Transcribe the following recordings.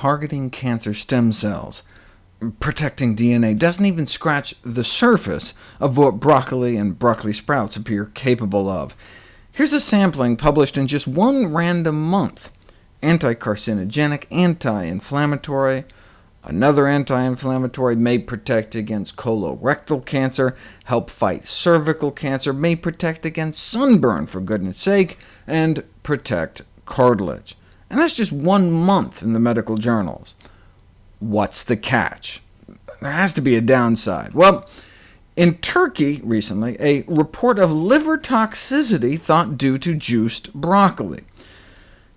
targeting cancer stem cells. Protecting DNA doesn't even scratch the surface of what broccoli and broccoli sprouts appear capable of. Here's a sampling published in just one random month. Anti-carcinogenic, anti-inflammatory, Another anti-inflammatory may protect against colorectal cancer, help fight cervical cancer, may protect against sunburn, for goodness sake, and protect cartilage. And that's just one month in the medical journals. What's the catch? There has to be a downside. Well, in Turkey recently, a report of liver toxicity thought due to juiced broccoli.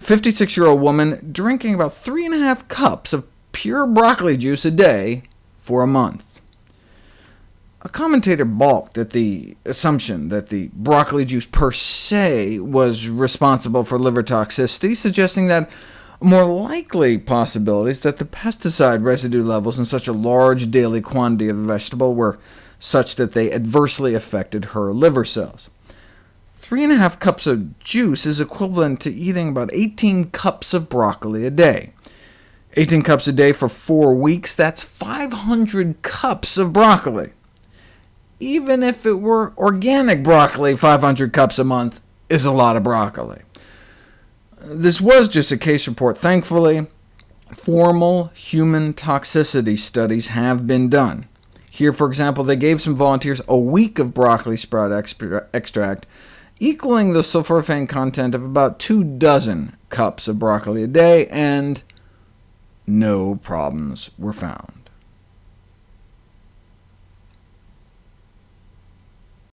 56-year-old woman drinking about three and a half cups of pure broccoli juice a day for a month. A commentator balked at the assumption that the broccoli juice per se was responsible for liver toxicity, suggesting that more likely possibilities that the pesticide residue levels in such a large daily quantity of the vegetable were such that they adversely affected her liver cells. Three and a half cups of juice is equivalent to eating about 18 cups of broccoli a day. 18 cups a day for four weeks, that's 500 cups of broccoli. Even if it were organic broccoli, 500 cups a month is a lot of broccoli. This was just a case report. Thankfully, formal human toxicity studies have been done. Here, for example, they gave some volunteers a week of broccoli sprout extract, equaling the sulforaphane content of about two dozen cups of broccoli a day, and no problems were found.